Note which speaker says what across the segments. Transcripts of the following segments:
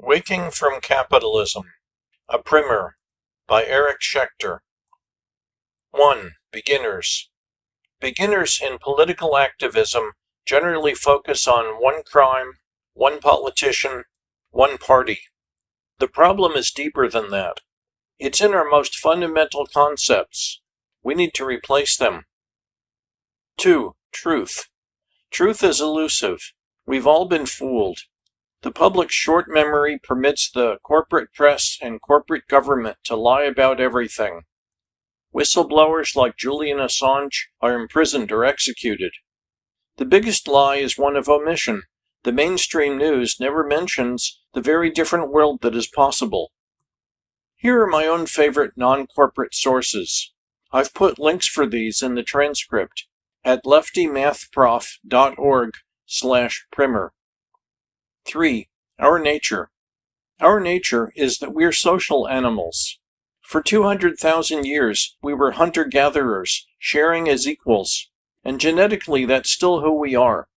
Speaker 1: Waking from Capitalism, a primer by Eric Schechter. 1. Beginners. Beginners in political activism generally focus on one crime, one politician, one party. The problem is deeper than that. It's in our most fundamental concepts. We need to replace them. 2. Truth. Truth is elusive. We've all been fooled. The public's short memory permits the corporate press and corporate government to lie about everything. Whistleblowers like Julian Assange are imprisoned or executed. The biggest lie is one of omission. The mainstream news never mentions the very different world that is possible. Here are my own favorite non-corporate sources. I've put links for these in the transcript at leftymathprof.org slash primer. 3. Our nature. Our nature is that we're social animals. For 200,000 years, we were hunter-gatherers, sharing as equals, and genetically that's still who we are.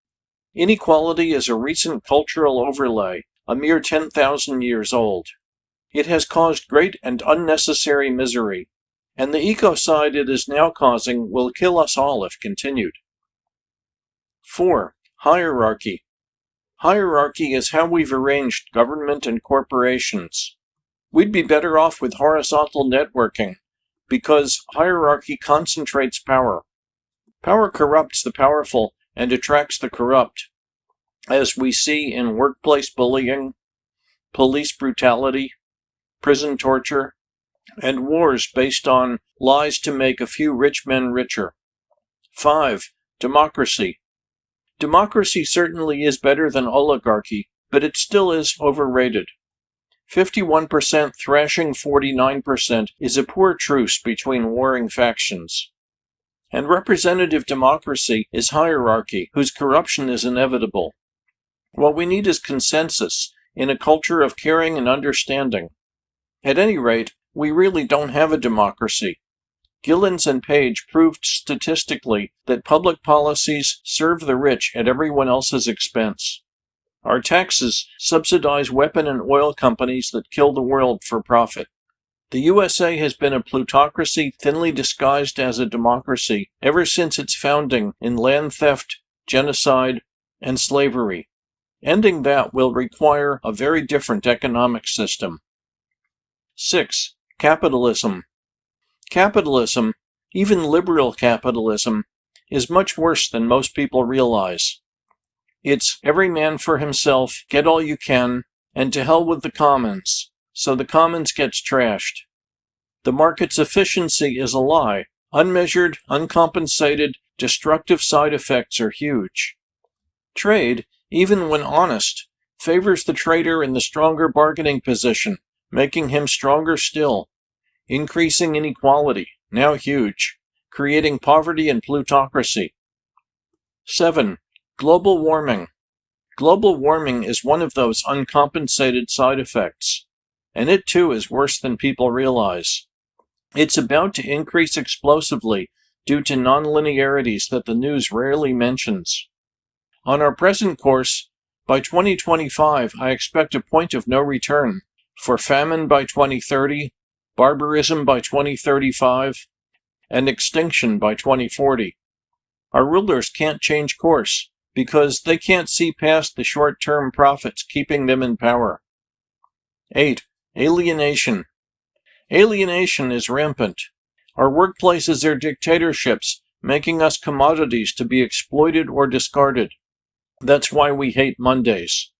Speaker 1: Inequality is a recent cultural overlay, a mere 10,000 years old. It has caused great and unnecessary misery, and the ecocide it is now causing will kill us all if continued. 4. Hierarchy. Hierarchy is how we've arranged government and corporations. We'd be better off with horizontal networking, because hierarchy concentrates power. Power corrupts the powerful and attracts the corrupt, as we see in workplace bullying, police brutality, prison torture, and wars based on lies to make a few rich men richer. 5. Democracy. Democracy certainly is better than oligarchy, but it still is overrated. 51% thrashing 49% is a poor truce between warring factions. And representative democracy is hierarchy, whose corruption is inevitable. What we need is consensus, in a culture of caring and understanding. At any rate, we really don't have a democracy. Gilens and Page proved statistically that public policies serve the rich at everyone else's expense. Our taxes subsidize weapon and oil companies that kill the world for profit. The USA has been a plutocracy thinly disguised as a democracy ever since its founding in land theft, genocide, and slavery. Ending that will require a very different economic system. 6. Capitalism Capitalism, even liberal capitalism, is much worse than most people realize. It's every man for himself, get all you can, and to hell with the commons, so the commons gets trashed. The market's efficiency is a lie. Unmeasured, uncompensated, destructive side effects are huge. Trade, even when honest, favors the trader in the stronger bargaining position, making him stronger still increasing inequality, now huge, creating poverty and plutocracy. 7. Global warming. Global warming is one of those uncompensated side effects, and it too is worse than people realize. It's about to increase explosively due to nonlinearities that the news rarely mentions. On our present course, by 2025 I expect a point of no return, for famine by 2030, barbarism by 2035, and extinction by 2040. Our rulers can't change course because they can't see past the short-term profits keeping them in power. 8. Alienation. Alienation is rampant. Our workplaces are dictatorships, making us commodities to be exploited or discarded. That's why we hate Mondays.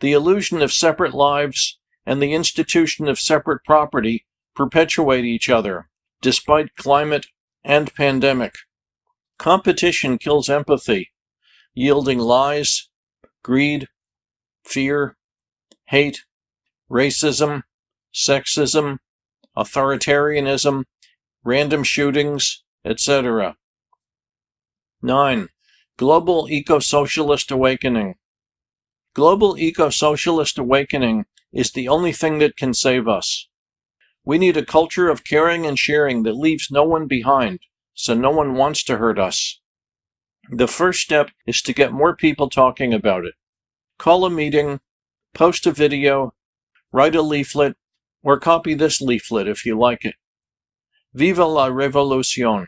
Speaker 1: The illusion of separate lives and the institution of separate property perpetuate each other, despite climate and pandemic. Competition kills empathy, yielding lies, greed, fear, hate, racism, sexism, authoritarianism, random shootings, etc. 9. Global Eco-Socialist Awakening Global Eco-Socialist Awakening is the only thing that can save us. We need a culture of caring and sharing that leaves no one behind, so no one wants to hurt us. The first step is to get more people talking about it. Call a meeting, post a video, Write a leaflet, or copy this leaflet if you like it. Viva la revolucion!